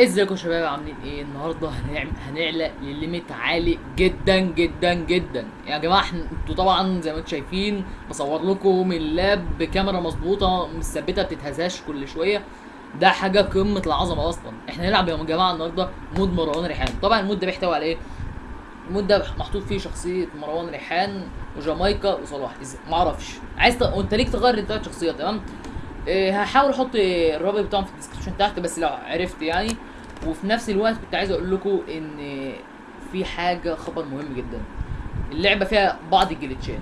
ازيكم يا شباب؟ عاملين إيه؟ النهارده هنعمل هنعلى ال limit عالي جدا جدا جدا. يا جماعة إحنا أنتوا طبعا زي ما أنتم شايفين بصور لكم ال lap بكاميرا مظبوطة مثبته بتتهزش كل شوية. ده حاجة قمة العظمة أصلا. إحنا هنلعب يا جماعة النهارده mod مروان ريحان. طبعا ال mod ده بيحتوي على إيه؟ ال mod ده محطوط فيه شخصية مروان ريحان وجامايكا وصلاح. معرفش. عايز ت... وانت ليك تغير التلات شخصيات تمام؟ هحاول أحط الرابط بتاعهم في ال description تحت بس لو عرفت يعني وفي نفس الوقت كنت عايز أقول لكم إن في حاجة خبر مهم جدا اللعبة فيها بعض ال glitch ات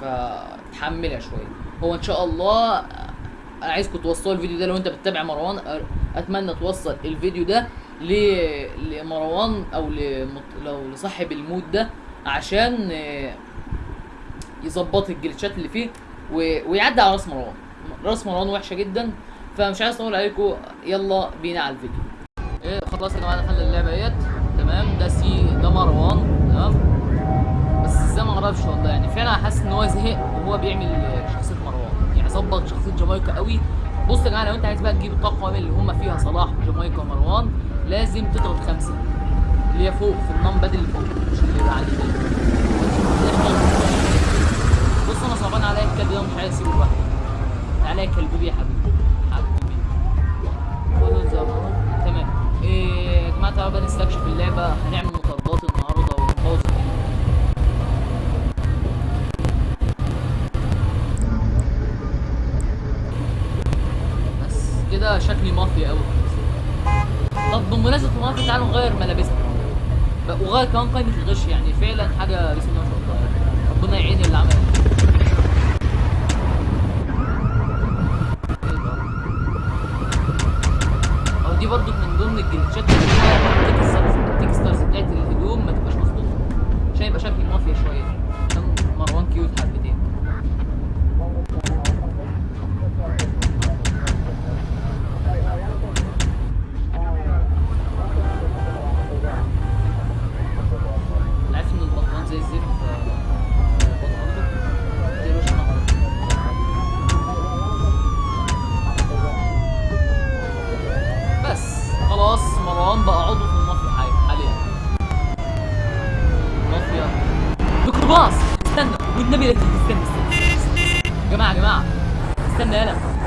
فتحملها شوية هو إن شاء الله أنا عايزكم توصلوا الفيديو ده لو أنت بتتابع مروان أتمنى توصل الفيديو ده لمروان أو. لو لصاحب ال mod ده عشان آه، يظبط الجليتشات اللي فيه. ويعدي على رأس مروان راس مروان وحشة جدا فمش عايز أطول عليكم. يلا بينا على الفيديو. إيه خلاص يا جماعة دخلنا اللعبة اهيت تمام؟ ده سي ده مروان. تمام؟ بس إزاي ما أعرفش والله يعني فعلا حاسس إن هو زهق وهو بيعمل شخصية مروان. يعني ظبط شخصية جامايكا قوي. بص يا جماعة لو أنت عايز بقى تجيب الطاقم اللي هم فيها صلاح وجامايكا ومروان لازم تضغط خمسة. اللي هي فوق في النمبد اللي فوق. مش اللي على اليمين بص أنا صعبان عليا. الكلب ده ومش عايز اسيبه لوحده تعالى كلبوبي يا حبيبي حبيبي ما هو. تمام إيه يا جماعة تعالوا بقى نستكشف اللعبة هنعمل النهارده الدنيا. بس كده شكلي مافيا قوي طب بمناسبة تعالوا نغير ملابسنا وغير كمان قائمه الغش يعني فعلا حاجة بسم الله ما شاء الله. ربنا يعين اللي عملها إيه ده؟ أو دي برضو من ضمن الجلتشات اللي بتاعت الهدوم ما تبقاش مظبوطة. عشان يبقى شكل مافيا شوية. عشان مروان كيوت حبتين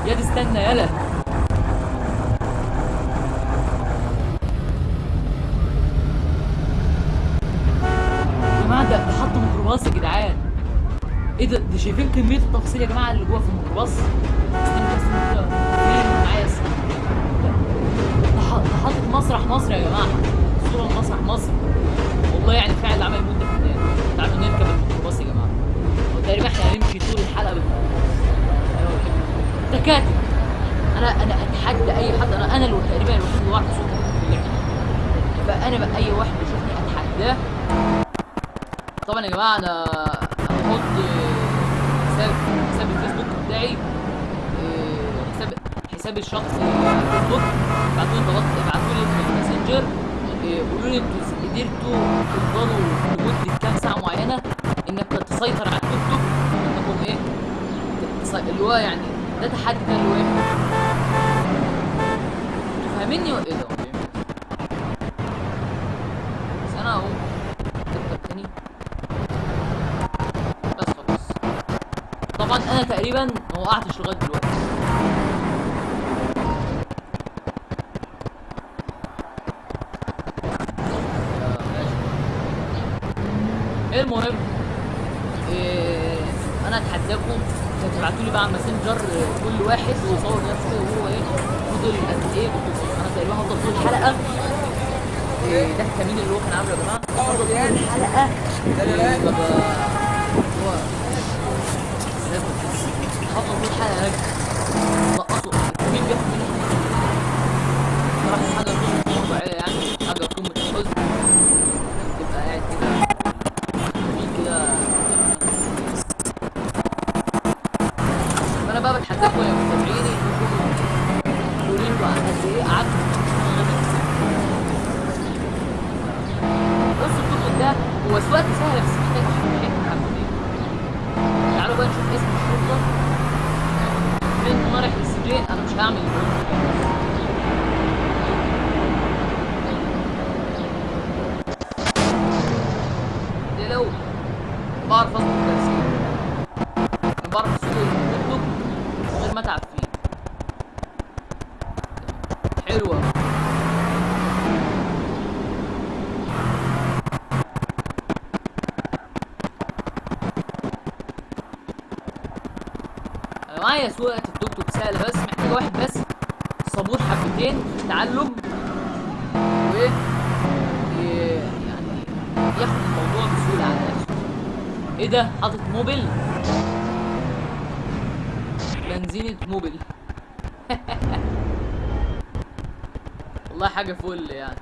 يلا استنى يلا. ده ده حط ميكروباص يا جدعان. إيه ده؟ ده شايفين كمية التفاصيل يا جماعة اللي جوه في الميكروباص؟ استنى بس معايا ده حاطط مسرح مصر يا جماعة. صورة مسرح مصر. والله يعني فعلا تكاتك أنا أنا أتحدى أي حد. أنا أنا اللي تقريبا الوحيد اللي واحد صوت في اللعبه فأنا بقى اي واحد يشوفني أتحداه. طبعا يا جماعة أنا هحط حساب حساب الفيسبوك بتاعي إيه، حساب حساب الشخصي الفيسبوك. ابعتوا لي ابعتوا لي الماسنجر إيه، قولوا لي أنتوا قدرتوا تفضلوا لمده كام ساعة معينة إنك تسيطر على التيك توك انكم إيه اللي هو يعني ده تحدي ده اللي إيه أنتوا إيه ده؟ بس أنا اهو تاني بس خلاص طبعا أنا تقريبا ما وقعتش لغاية دلوقتي. المهم إيه أنا اتحداكم تبعتوا لي بقى على الماسنجر آه، كل واحد ويصور نفسه وهو إيه فضل قد إيه أنا تقريبا هفضل طول الحلقة إيه ده الكمين اللي هو كان عامله يا جماعة. هفضل طول الحلقة حافظ طول الحلقة. بعدين ما رايح للسجين أنا مش هعمل. ده لو بعرف اطلع معايا سواقة التوك توك سهلة بس محتاجة واحد بس. صبور حبتين في التعلم و ي- يعني ياخد الموضوع بسهولة على نفسه. إيه ده؟ حاطط موبل بنزينة موبل والله حاجة فل يعني.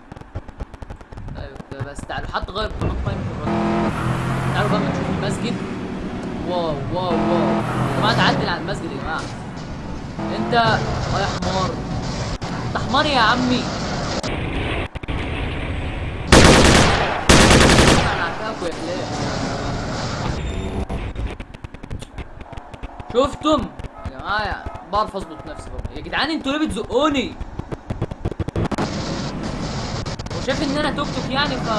طيب بس تعالوا حتى غير قائمة الراديو تعالوا بقى نشوف المسجد. واو واو واو. يا جماعة تعدل على المسجد يا جماعة. انت يا حمار. انت حمار يا عمي. شفتم؟ يا جماعة بعرف أظبط نفسي برضه. يا جدعان أنتوا ليه بتزقوني؟ وشايف إن أنا توك توك يعني ف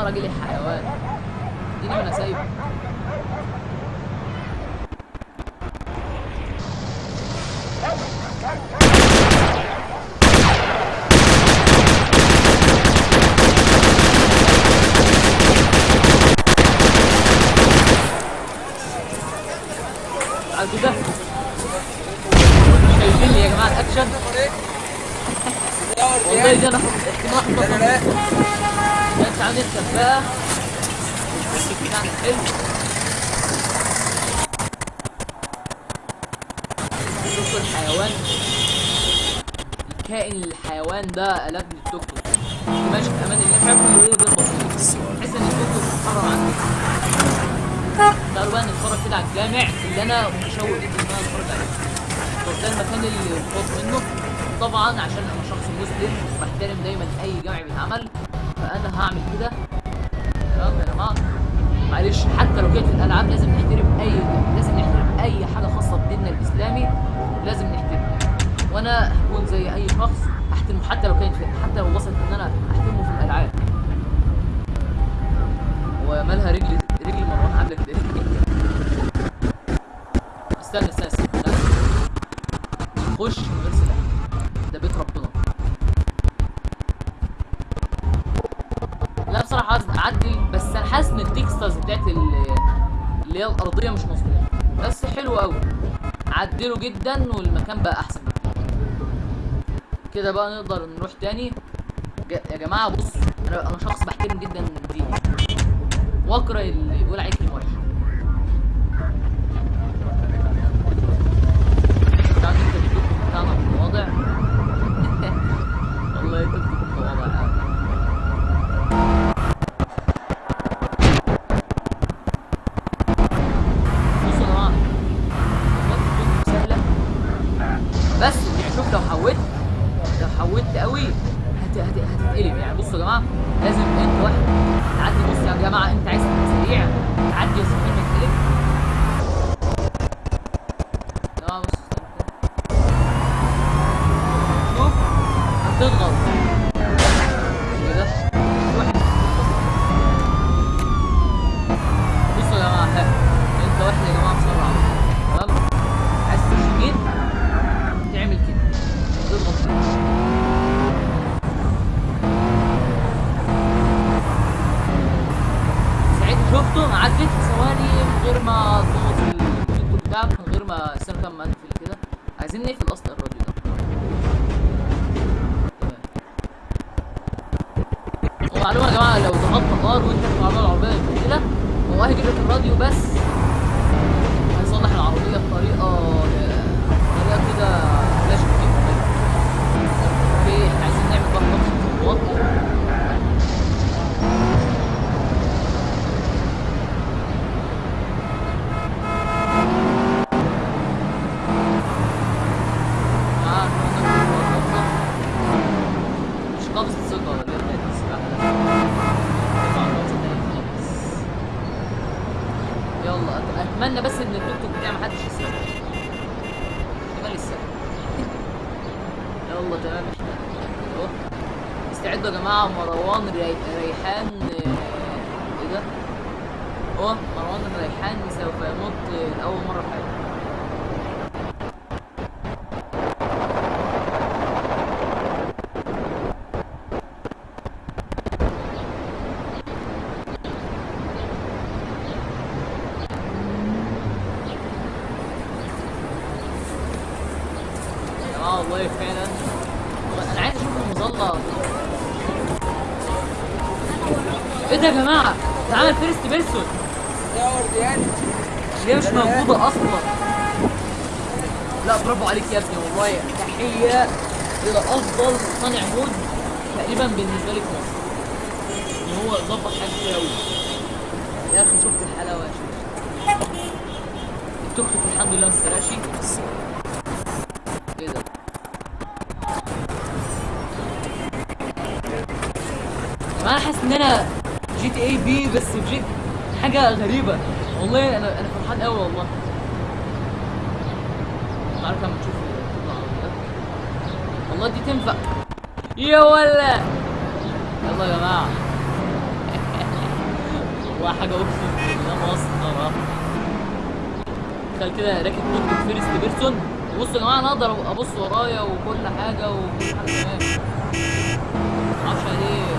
والله راجل يا حيوان. اديني وأنا سايبه. على كده شايفين يا جماعة الاكشن والله أنا عندي السواقة بتاعنا حلو شوفوا الحيوان. الكائن الحيوان ده قلبني التوك توك ماشي في أمان الله. مش عارف بسيط تحس إن التوك توك عني تعالوا بقى نتفرج كده على الجامع اللي أنا متشوق جدا إن أنا أتفرج عليه. طب ده المكان اللي مخاف منه. طبعا عشان أنا شخص مسلم بحترم دايما أي جامع بيتعمل. فأنا هعمل كده. تمام يا جماعة. معلش حتى لو كانت في الألعاب لازم نحترم أي لازم نحترم أي حاجة خاصة بديننا الإسلامي لازم نحترمها وأنا هكون زي أي شخص أحترمه حتى لو كانت حتى لو وصلت إن أنا أحترمه في الألعاب. ومالها رجلي رجلي مروان عاملة كده استنى استنى استنى. خش من غير سلاح ده بيت ربنا لا بصراحة عايز اعدل بس أنا حاسس إن التكسترز بتاعت ال- اللي هي الأرضية مش مظبوطة. بس حلو قوي عدله جدا والمكان بقى أحسن. كده بقى نقدر نروح تاني. يا جماعة بصوا أنا أنا شخص بحترم جدا ديني واكره اللي بيقول عليه كلمة وحشة تعال انت ومعلومة يا جماعة لو ضغطت R وانت في العربية العربية كده هو هيجيب لك الراديو بس هيصلح العربية بطريقة بطريقة كده flash okay إحنا عايزين نعمل بقى خطوة خطوات آه، مش قابض ثقة ولا إيه بتاعت السباحة ده؟ طبعاً قابض تاني خالص. يلا أت- أتمنى بس إن التوك توك بتاعي محدش يسرقه احتمال يسرق يلا تمام. أهو. استعدوا يا جماعة مروان ري... ريحان آه، إيه ده؟ آه مروان الريحان سوف ينط لأول مرة في يا جماعة والله فعلا والله أنا عايز أشوف المظله إيه ده يا جماعة؟ ده عمل first person يا ورديان دي مش موجودة أصلا؟ لا برافو عليك يا ابني والله. تحية إلى أفضل صانع mod تقريبا بالنسبة لي في مصر ان هو ظبط حاجات كتير قوي يا أخي شفت الحلاوة يا شيخ. التوك توك الحمد لله ما اشتراش إيه ده؟ أنا حاسس إن أنا جي تي اي بي بس بجد حاجة غريبة. والله أنا أنا فرحان قوي والله. مش عارف لما تشوف والله دي تنفع. يا ولا! يلا يا جماعة. والله حاجة اقسم بالله مسخره تخيل كده راكب توك first person. بصوا يا جماعة أنا أقدر أبص ورايا وكل حاجة وكل حاجة. تمام معرفش ليه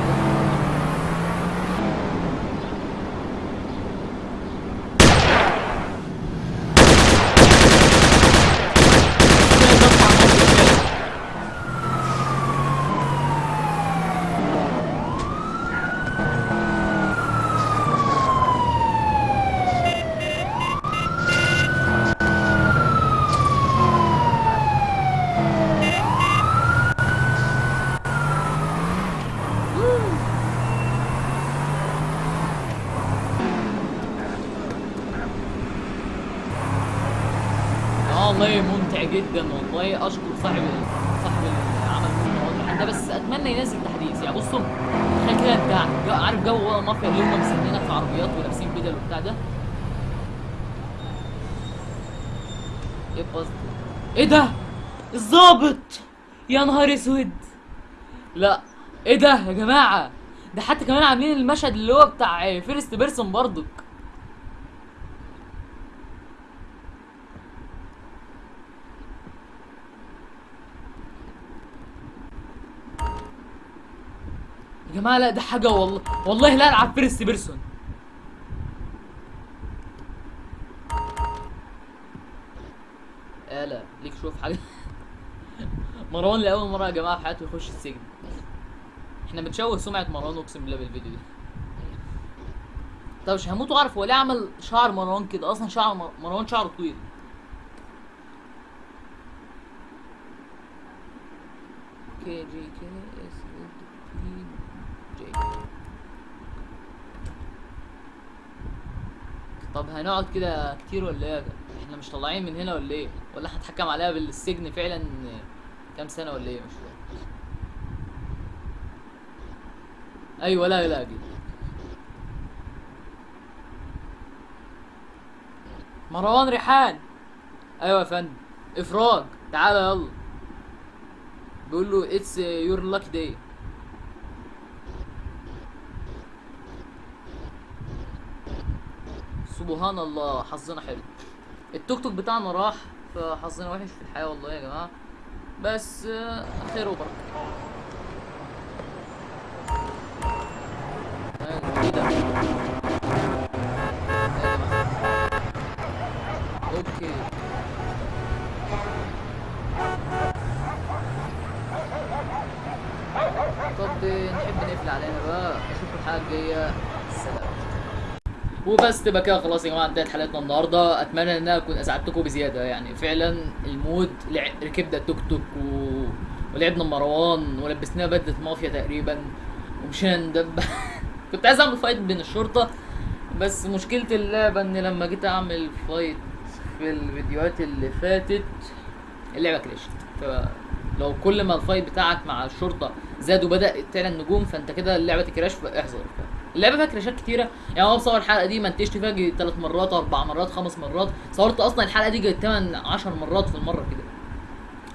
آه والله ممتع جدا والله. أشكر صاحب صاحب العمل ده بس أتمنى ينزل تحديث. يعني بصوا تخيل كده أنت جو- عارف جو مافيا اللي هم مسمينها في عربيات ولابسين بدل وبتاع ده؟ إيه قصدي إيه ده؟ الظابط يا نهار أسود! لا إيه ده يا جماعة؟ ده حتى كمان عاملين المشهد اللي هو بتاع first person برضك. يا جماعة لا ده حاجة والله والله لا ألعب first person. لا ليك شوف حاجة. مروان لأول مرة يا جماعة في حياته يخش السجن. إحنا بنشوه سمعة مروان أقسم بالله بالفيديو ده طب مش هموت واعرف هو ليه عمل شعر مروان كده؟ أصلا شعر مر- مروان شعره طويل. كي جي كي اس بي جي طب هنقعد كده كتير ولا إيه إحنا مش طالعين من هنا ولا إيه؟ ولا هنتحكم عليها بالسجن فعلا كام سنة ولا إيه؟ مش فاهم. أيوه لا لا دي مروان ريحان. أيوه يا فندم. إفراج. تعالى يلا. بيقول له it's your lucky day سبحان الله حظنا حلو. التوك توك بتاعنا راح فحظنا وحش في الحياة والله يا جماعة. بس خير وبركة. طب نحب نقفل علينا بقى. اشوفكم الحلقة الجاية. سلام. وبس تبقى كده خلاص يا جماعة انتهت حلقتنا النهارده. أتمنى إن أنا أكون أسعدتكم بزيادة. يعني فعلا ال mod ركبنا التوك توك و... ولعبنا مروان ولبسناه بدلة مافيا تقريبا. ومشينا ندب كنت عايز أعمل fight بين الشرطة. بس مشكلة اللعبة إن لما جيت أعمل fight في الفيديوهات اللي فاتت اللعبة crashت فلو كل ما ال fight بتاعك مع الشرطة زاد وبدأ تعلى النجوم فأنت كده اللعبة ت crash فاحذر. اللعبة فيها crashات كتيرة. يعني أنا بصور الحلقة دي منتجت فيها جه ثلاث مرات أربع مرات خمس مرات. صورت أصلا الحلقة دي جه 8 10 مرات في المرة كده.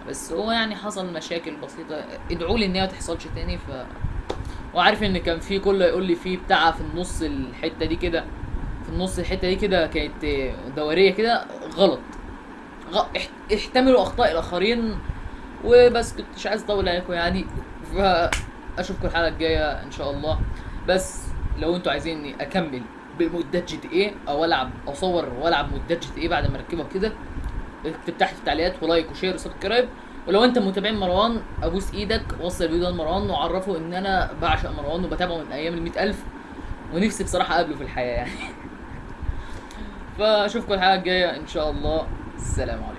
بس هو يعني حصل مشاكل بسيطة. ادعوا لي إن هي ما تحصلش تاني ف وعارف إن كان في كله يقول لي في بتاع في النص الحتة دي كده. في النص الحتة دي كده كانت دوريه كده غلط. غ... اح- احتملوا أخطاء الآخرين وبس. كنت مش عايز أطول عليكم يعني. فاشوفكم الحلقة الجاية إن شاء الله. بس لو أنتوا عايزيني اكمل ب modات GTA أو العب اصور والعب modات GTA بعد ما اركبها كده اكتب تحت في التعليقات و like و share و subscribe. ولو انت متابع مروان ابوس إيدك وصل الفيديو ده لمروان وعرفه ان أنا بعشق مروان وبتابعه من أيام ال ألف ونفسي بصراحة اقابله في الحياة يعني. فاشوفكم الحلقة الجاية إن شاء الله. السلام عليكم.